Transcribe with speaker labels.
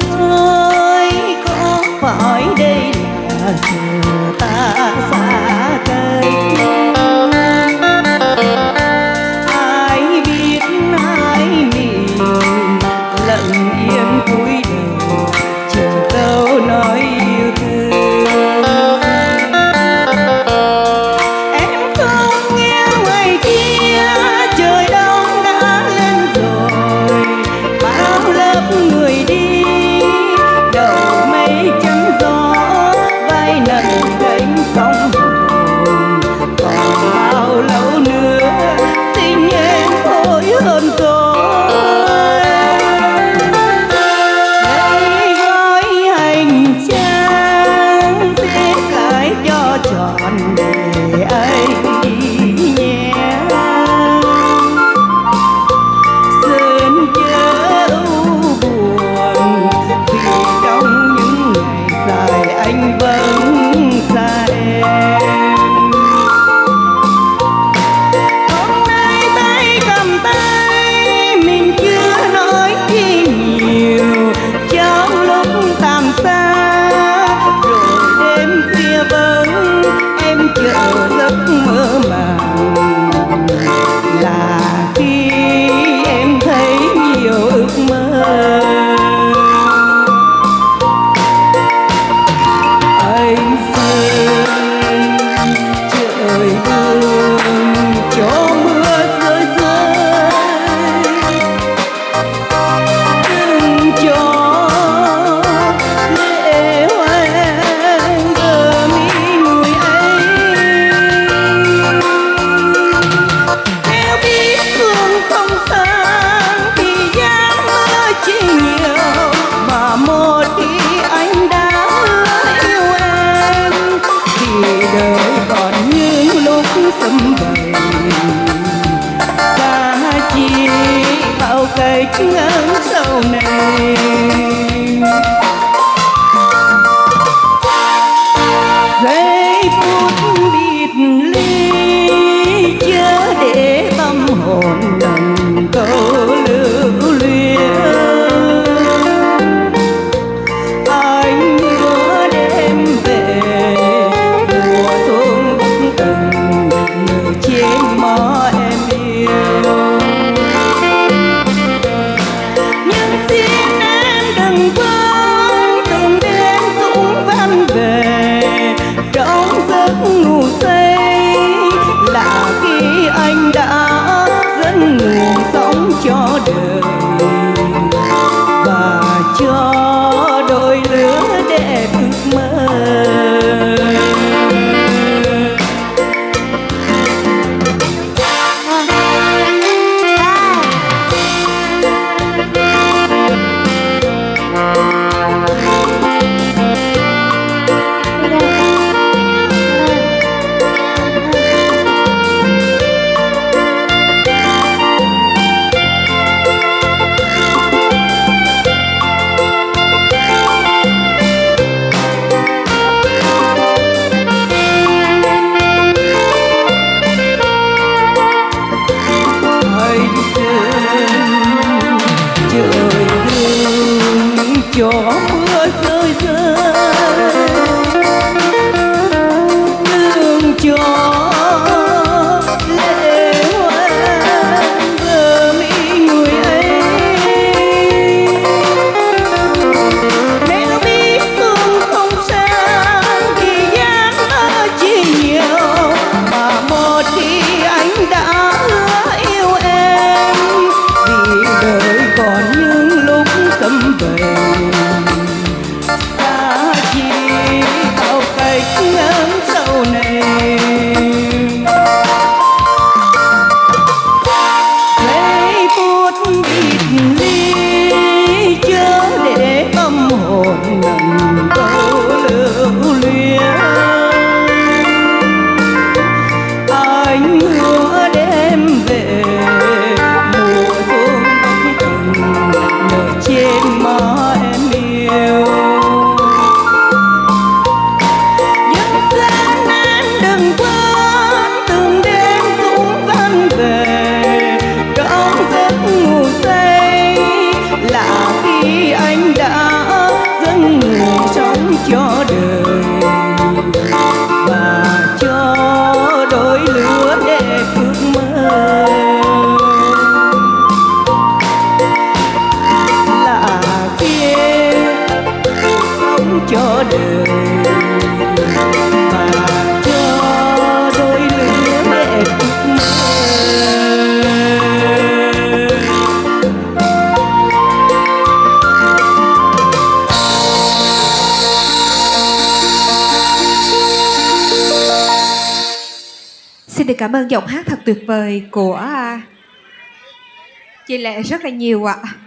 Speaker 1: trời có phải đây là trời chiếc sau này. gió mưa rơi rơi lạ kia không cho đời.
Speaker 2: Xin được cảm ơn giọng hát thật tuyệt vời của à, chị Lệ rất là nhiều ạ. À.